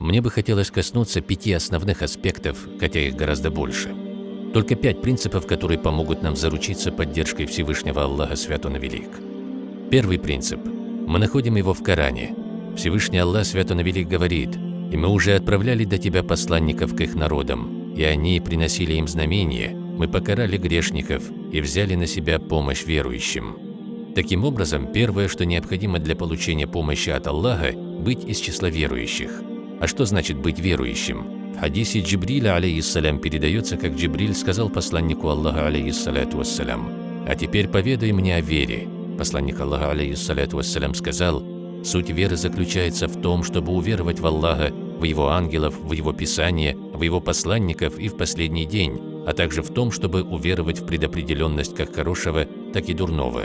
Мне бы хотелось коснуться пяти основных аспектов, хотя их гораздо больше. Только пять принципов, которые помогут нам заручиться поддержкой Всевышнего Аллаха Свят Он Велик. Первый принцип. Мы находим его в Коране. Всевышний Аллах Свят Он Велик говорит, «И мы уже отправляли до тебя посланников к их народам, и они приносили им знамения, мы покарали грешников и взяли на себя помощь верующим». Таким образом, первое, что необходимо для получения помощи от Аллаха – быть из числа верующих – а что значит быть верующим? В хадисе Джибриля, алейхиссалям, передается, как Джибриль сказал посланнику Аллаха, алейхиссаляту вассалям, «А теперь поведай мне о вере». Посланник Аллаха, алейхиссаляту вассалям, сказал, «Суть веры заключается в том, чтобы уверовать в Аллаха, в Его ангелов, в Его Писание, в Его посланников и в последний день, а также в том, чтобы уверовать в предопределенность как хорошего, так и дурного.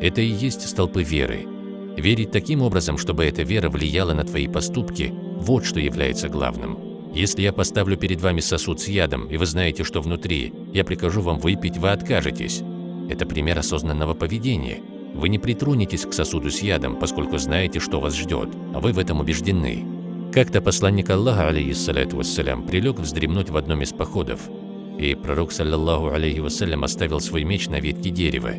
Это и есть столпы веры. Верить таким образом, чтобы эта вера влияла на твои поступки – вот что является главным. Если я поставлю перед вами сосуд с ядом, и вы знаете, что внутри, я прикажу вам выпить, вы откажетесь. Это пример осознанного поведения. Вы не притронетесь к сосуду с ядом, поскольку знаете, что вас ждет, а вы в этом убеждены. Как-то посланник Аллаха, алейхиссаляту вассалям, прилег вздремнуть в одном из походов, и пророк, саллаллаху алейхи вассалям, оставил свой меч на ветке дерева.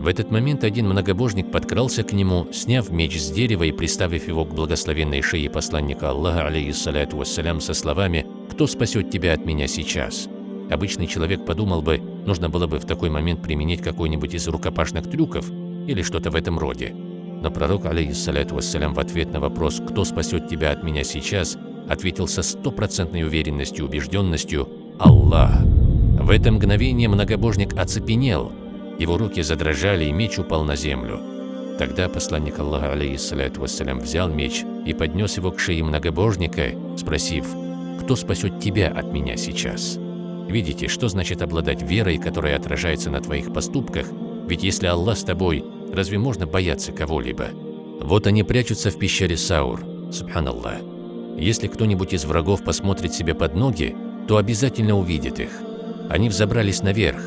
В этот момент один многобожник подкрался к нему, сняв меч с дерева и приставив его к благословенной шее посланника Аллаха, алейхиссаляту вассалям, со словами «Кто спасет тебя от меня сейчас?». Обычный человек подумал бы, нужно было бы в такой момент применить какой-нибудь из рукопашных трюков или что-то в этом роде. Но пророк, алейхиссаляту вассалям, в ответ на вопрос «Кто спасет тебя от меня сейчас?», ответил со стопроцентной уверенностью и убежденностью «Аллах». В это мгновение многобожник оцепенел – его руки задрожали, и меч упал на землю. Тогда посланник Аллаха, алейхиссалату вассалям, взял меч и поднес его к шее многобожника, спросив, «Кто спасет тебя от меня сейчас?» Видите, что значит обладать верой, которая отражается на твоих поступках? Ведь если Аллах с тобой, разве можно бояться кого-либо? Вот они прячутся в пещере Саур, субханаллах. Если кто-нибудь из врагов посмотрит себе под ноги, то обязательно увидит их. Они взобрались наверх.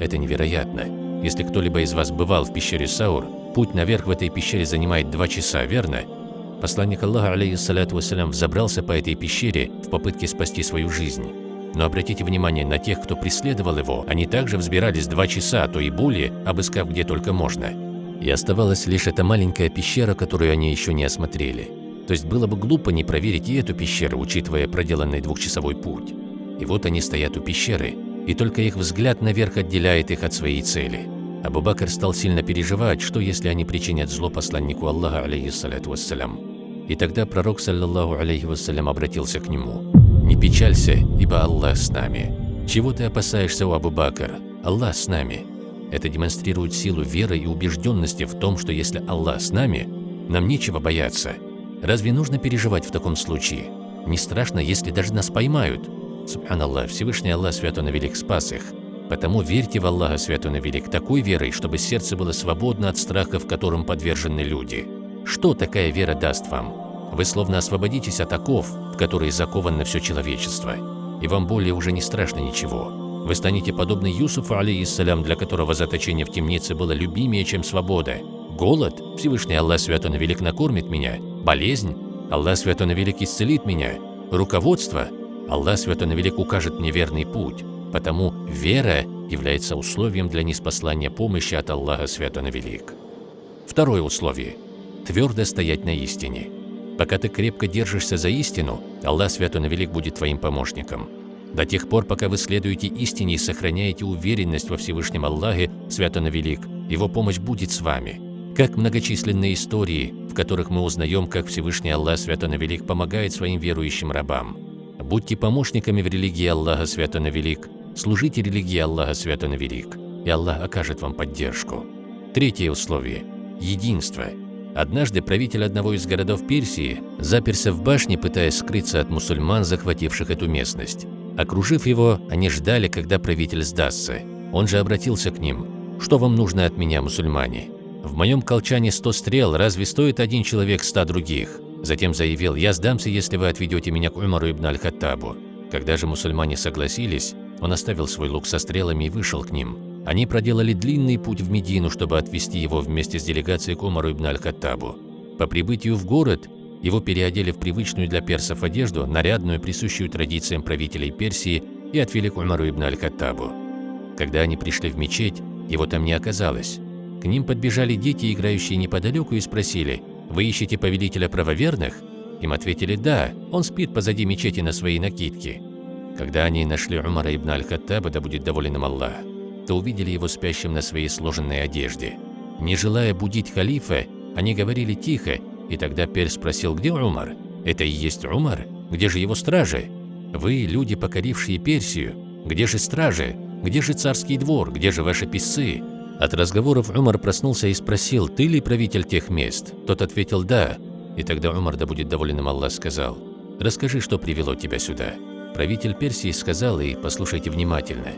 Это невероятно. Если кто-либо из вас бывал в пещере Саур, путь наверх в этой пещере занимает два часа, верно? Посланник Аллаха, алейхиссалату вассалям, взобрался по этой пещере в попытке спасти свою жизнь. Но обратите внимание на тех, кто преследовал его, они также взбирались два часа, а то и более, обыскав где только можно. И оставалась лишь эта маленькая пещера, которую они еще не осмотрели. То есть было бы глупо не проверить и эту пещеру, учитывая проделанный двухчасовой путь. И вот они стоят у пещеры, и только их взгляд наверх отделяет их от своей цели. Абу Бакр стал сильно переживать, что если они причинят зло посланнику Аллаха, алейхиссалату вассалям. И тогда пророк, саллаллаху алейхи вассалям, обратился к нему. «Не печалься, ибо Аллах с нами. Чего ты опасаешься, у Абу Бакр? Аллах с нами». Это демонстрирует силу веры и убежденности в том, что если Аллах с нами, нам нечего бояться. Разве нужно переживать в таком случае? Не страшно, если даже нас поймают. Субханаллах, Всевышний Аллах Свят Он и Велик спас их. Потому верьте в Аллаха Свят Он и Велик такой верой, чтобы сердце было свободно от страхов, которым подвержены люди. Что такая вера даст вам? Вы словно освободитесь от оков, в которые заковано все человечество, и вам более уже не страшно ничего. Вы станете подобны Юсуфу, алейхиссалям, для которого заточение в темнице было любимее, чем свобода. Голод? Всевышний Аллах Свят Он и Велик накормит меня. Болезнь? Аллах Свят Он и Велик исцелит меня. Руководство? Аллах Святой Велик укажет мне верный путь, потому вера является условием для неспослания помощи от Аллаха Святой Велик. Второе условие – твердо стоять на истине. Пока ты крепко держишься за истину, Аллах Святой Велик будет твоим помощником. До тех пор, пока вы следуете истине и сохраняете уверенность во Всевышнем Аллахе, Святой Велик, Его помощь будет с вами. Как многочисленные истории, в которых мы узнаем, как Всевышний Аллах Святой Велик помогает своим верующим рабам. Будьте помощниками в религии Аллаха Свято Велик, служите религии Аллаха Свято Велик, и Аллах окажет вам поддержку. Третье условие – единство. Однажды правитель одного из городов Персии заперся в башне, пытаясь скрыться от мусульман, захвативших эту местность. Окружив его, они ждали, когда правитель сдастся. Он же обратился к ним. «Что вам нужно от меня, мусульмане? В моем колчане сто стрел, разве стоит один человек ста других? Затем заявил, «Я сдамся, если вы отведете меня к Умару ибн Аль-Хаттабу». Когда же мусульмане согласились, он оставил свой лук со стрелами и вышел к ним. Они проделали длинный путь в Медину, чтобы отвезти его вместе с делегацией к Умару ибн Аль-Хаттабу. По прибытию в город Его переодели в привычную для персов одежду, нарядную, присущую традициям правителей Персии, и отвели к Умару ибн Аль-Каттабу. Когда они пришли в мечеть, его там не оказалось. К ним подбежали дети, играющие неподалеку, и спросили, «Вы ищете повелителя правоверных?» Им ответили «Да, он спит позади мечети на своей накидке». Когда они нашли Умара ибн Аль-Хаттаба, да будет доволен им Аллах, то увидели его спящим на своей сложенной одежде. Не желая будить халифа, они говорили тихо, и тогда Перс спросил, где Умар? Это и есть Умар? Где же его стражи? Вы, люди, покорившие Персию, где же стражи? Где же царский двор? Где же ваши писцы? От разговоров Умар проснулся и спросил, ты ли правитель тех мест? Тот ответил, да. И тогда Умар, да будет доволен им Аллах, сказал, «Расскажи, что привело тебя сюда». Правитель Персии сказал, и послушайте внимательно,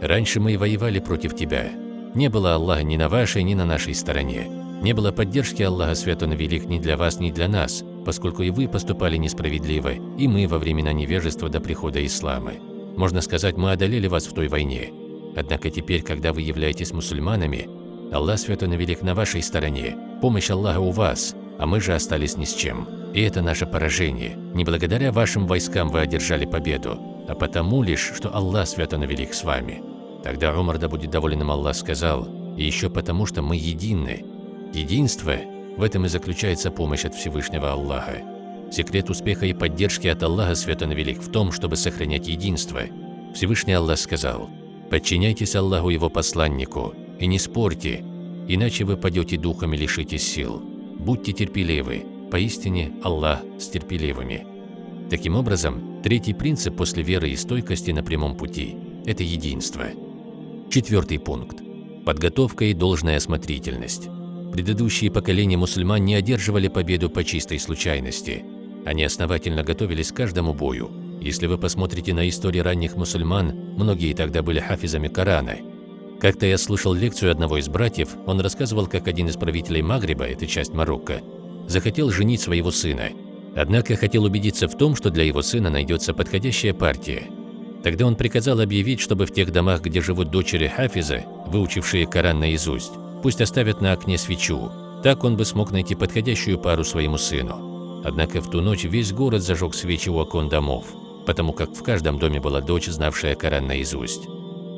«Раньше мы воевали против тебя. Не было Аллаха ни на вашей, ни на нашей стороне. Не было поддержки Аллаха Свят Он Велик ни для вас, ни для нас, поскольку и вы поступали несправедливо, и мы во времена невежества до прихода ислама. Можно сказать, мы одолели вас в той войне. Однако теперь, когда вы являетесь мусульманами, Аллах Свят Он Велик на вашей стороне, помощь Аллаха у вас, а мы же остались ни с чем. И это наше поражение. Не благодаря вашим войскам вы одержали победу, а потому лишь, что Аллах свято навелик с вами. Тогда Умар, да будет доволен им Аллах, сказал, и еще потому, что мы едины. Единство – в этом и заключается помощь от Всевышнего Аллаха. Секрет успеха и поддержки от Аллаха свято навелик в том, чтобы сохранять единство. Всевышний Аллах сказал, «Подчиняйтесь Аллаху Его посланнику и не спорьте, иначе вы падете духом и лишитесь сил» будьте терпеливы, поистине Аллах с терпеливыми. Таким образом, третий принцип после веры и стойкости на прямом пути – это единство. Четвертый пункт – подготовка и должная осмотрительность. Предыдущие поколения мусульман не одерживали победу по чистой случайности. Они основательно готовились к каждому бою. Если вы посмотрите на историю ранних мусульман, многие тогда были хафизами Корана – как-то я слушал лекцию одного из братьев, он рассказывал, как один из правителей Магриба, это часть Марокко, захотел женить своего сына. Однако хотел убедиться в том, что для его сына найдется подходящая партия. Тогда он приказал объявить, чтобы в тех домах, где живут дочери Хафиза, выучившие Коран наизусть, пусть оставят на окне свечу. Так он бы смог найти подходящую пару своему сыну. Однако в ту ночь весь город зажег свечи у окон домов, потому как в каждом доме была дочь, знавшая Коран наизусть.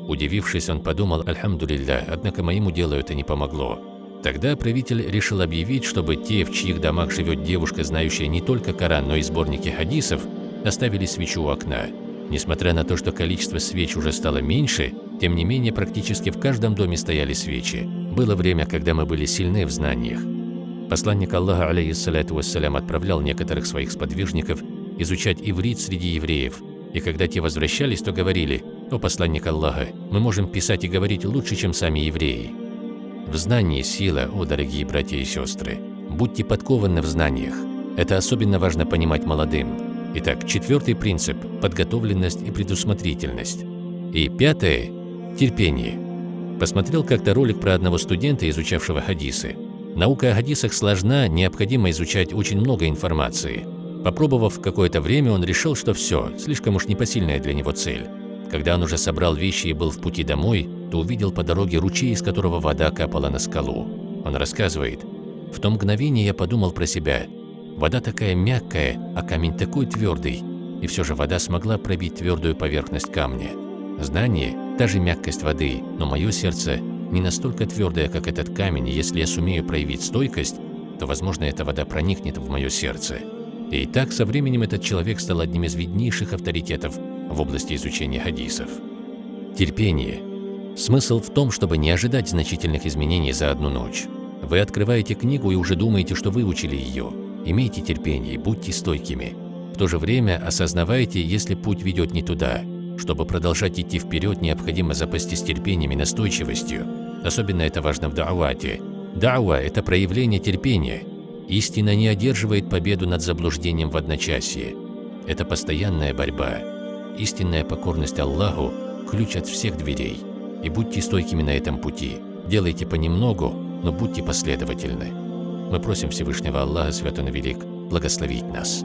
Удивившись, он подумал «Альхамдулилля», однако моему делу это не помогло. Тогда правитель решил объявить, чтобы те, в чьих домах живет девушка, знающая не только Коран, но и сборники хадисов, оставили свечу у окна. Несмотря на то, что количество свеч уже стало меньше, тем не менее практически в каждом доме стояли свечи. Было время, когда мы были сильны в знаниях. Посланник Аллаха, алейхиссалату вассалям, отправлял некоторых своих сподвижников изучать иврит среди евреев, и когда те возвращались, то говорили «О посланник Аллаха, мы можем писать и говорить лучше, чем сами евреи». В знании сила, о дорогие братья и сестры. Будьте подкованы в знаниях. Это особенно важно понимать молодым. Итак, четвертый принцип – подготовленность и предусмотрительность. И пятое – терпение. Посмотрел как-то ролик про одного студента, изучавшего хадисы. Наука о хадисах сложна, необходимо изучать очень много информации. Попробовав какое-то время, он решил, что все, слишком уж непосильная для него цель. Когда он уже собрал вещи и был в пути домой, то увидел по дороге ручей, из которого вода капала на скалу. Он рассказывает, «В то мгновение я подумал про себя. Вода такая мягкая, а камень такой твердый, и все же вода смогла пробить твердую поверхность камня. Знание – та же мягкость воды, но мое сердце не настолько твердое, как этот камень, и если я сумею проявить стойкость, то, возможно, эта вода проникнет в мое сердце». И так со временем этот человек стал одним из виднейших авторитетов в области изучения хадисов. Терпение. Смысл в том, чтобы не ожидать значительных изменений за одну ночь. Вы открываете книгу и уже думаете, что выучили ее. Имейте терпение, будьте стойкими. В то же время осознавайте, если путь ведет не туда. Чтобы продолжать идти вперед, необходимо запастись терпением и настойчивостью. Особенно это важно в да'вате. Дауа – это проявление терпения. Истина не одерживает победу над заблуждением в одночасье. Это постоянная борьба. Истинная покорность Аллаху – ключ от всех дверей. И будьте стойкими на этом пути. Делайте понемногу, но будьте последовательны. Мы просим Всевышнего Аллаха, Свят Он Велик, благословить нас.